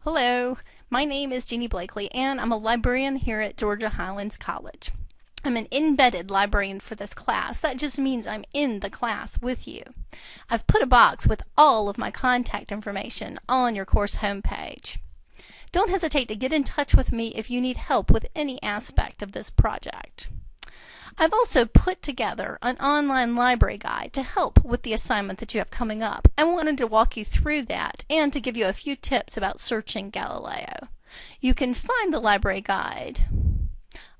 Hello, my name is Jeannie Blakely and I'm a librarian here at Georgia Highlands College. I'm an embedded librarian for this class. That just means I'm in the class with you. I've put a box with all of my contact information on your course homepage. Don't hesitate to get in touch with me if you need help with any aspect of this project. I've also put together an online library guide to help with the assignment that you have coming up. I wanted to walk you through that and to give you a few tips about searching Galileo. You can find the library guide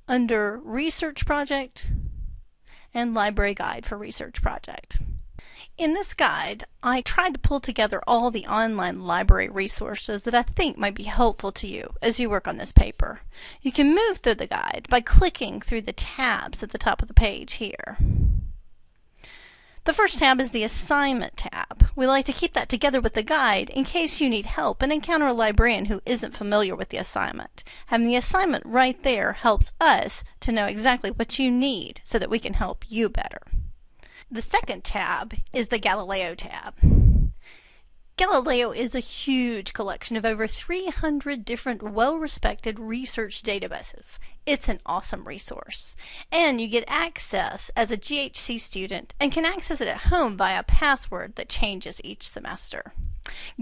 under Research Project and Library Guide for Research Project. In this guide, I tried to pull together all the online library resources that I think might be helpful to you as you work on this paper. You can move through the guide by clicking through the tabs at the top of the page here. The first tab is the Assignment tab. We like to keep that together with the guide in case you need help and encounter a librarian who isn't familiar with the assignment. Having the assignment right there helps us to know exactly what you need so that we can help you better. The second tab is the Galileo tab. Galileo is a huge collection of over 300 different well-respected research databases. It's an awesome resource. And you get access as a GHC student and can access it at home via a password that changes each semester.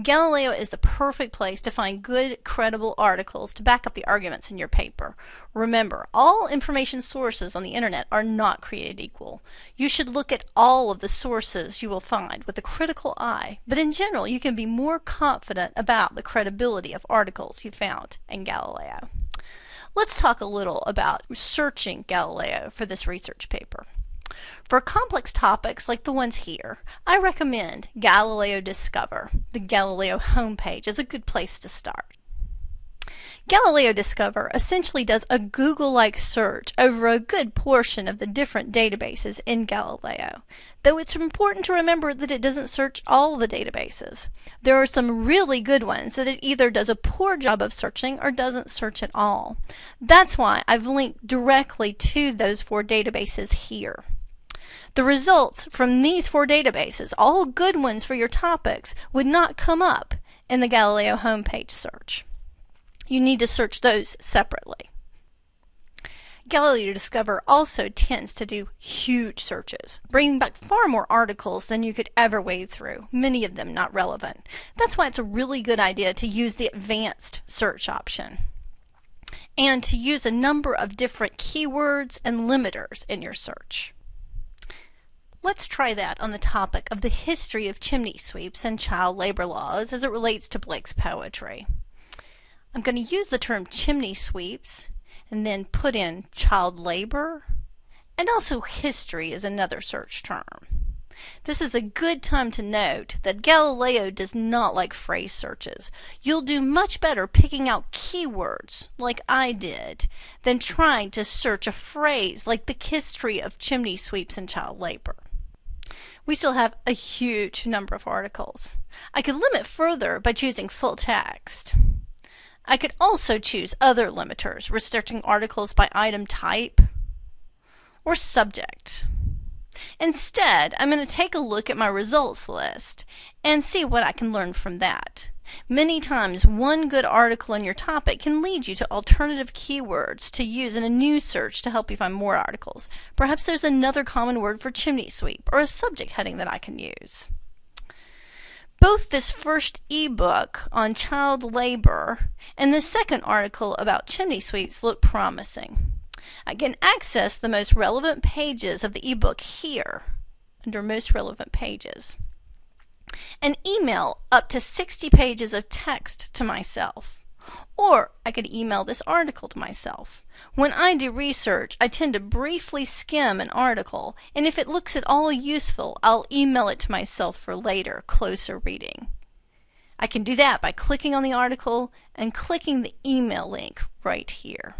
Galileo is the perfect place to find good, credible articles to back up the arguments in your paper. Remember, all information sources on the internet are not created equal. You should look at all of the sources you will find with a critical eye, but in general, you can be more confident about the credibility of articles you found in Galileo. Let's talk a little about searching Galileo for this research paper. For complex topics like the ones here, I recommend Galileo Discover. The Galileo homepage is a good place to start. Galileo Discover essentially does a Google-like search over a good portion of the different databases in Galileo, though it's important to remember that it doesn't search all the databases. There are some really good ones that it either does a poor job of searching or doesn't search at all. That's why I've linked directly to those four databases here. The results from these four databases, all good ones for your topics, would not come up in the Galileo homepage search. You need to search those separately. Galileo Discover also tends to do huge searches, bringing back far more articles than you could ever wade through, many of them not relevant. That's why it's a really good idea to use the advanced search option and to use a number of different keywords and limiters in your search. Let's try that on the topic of the history of chimney sweeps and child labor laws as it relates to Blake's poetry. I'm going to use the term chimney sweeps and then put in child labor and also history is another search term. This is a good time to note that Galileo does not like phrase searches. You'll do much better picking out keywords, like I did, than trying to search a phrase like the history of chimney sweeps and child labor we still have a huge number of articles. I could limit further by choosing full text. I could also choose other limiters, restricting articles by item type or subject. Instead, I'm going to take a look at my results list and see what I can learn from that. Many times, one good article on your topic can lead you to alternative keywords to use in a new search to help you find more articles. Perhaps there's another common word for chimney sweep or a subject heading that I can use. Both this first ebook on child labor and the second article about chimney sweeps look promising. I can access the most relevant pages of the ebook here under most relevant pages and email up to 60 pages of text to myself. Or I could email this article to myself. When I do research, I tend to briefly skim an article, and if it looks at all useful, I'll email it to myself for later, closer reading. I can do that by clicking on the article and clicking the email link right here.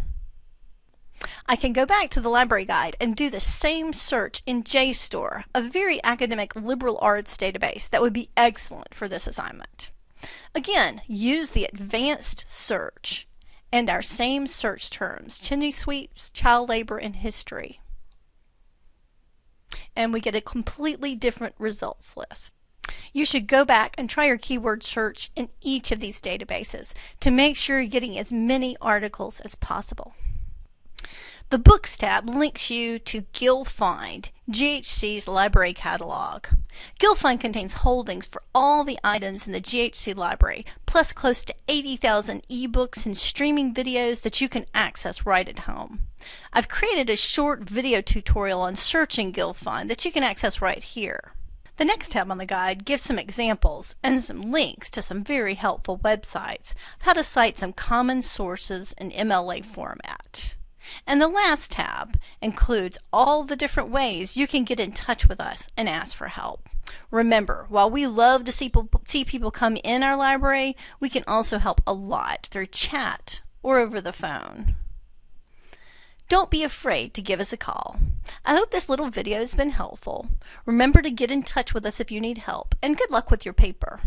I can go back to the library guide and do the same search in JSTOR, a very academic liberal arts database that would be excellent for this assignment. Again, use the advanced search and our same search terms, chimney sweeps, child labor, and history. And we get a completely different results list. You should go back and try your keyword search in each of these databases to make sure you're getting as many articles as possible. The Books tab links you to GilFind, GHC's library catalog. GilFind contains holdings for all the items in the GHC library, plus close to 80,000 ebooks and streaming videos that you can access right at home. I've created a short video tutorial on searching GilFind that you can access right here. The next tab on the guide gives some examples and some links to some very helpful websites of how to cite some common sources in MLA format. And the last tab includes all the different ways you can get in touch with us and ask for help. Remember, while we love to see people, see people come in our library, we can also help a lot through chat or over the phone. Don't be afraid to give us a call. I hope this little video has been helpful. Remember to get in touch with us if you need help, and good luck with your paper.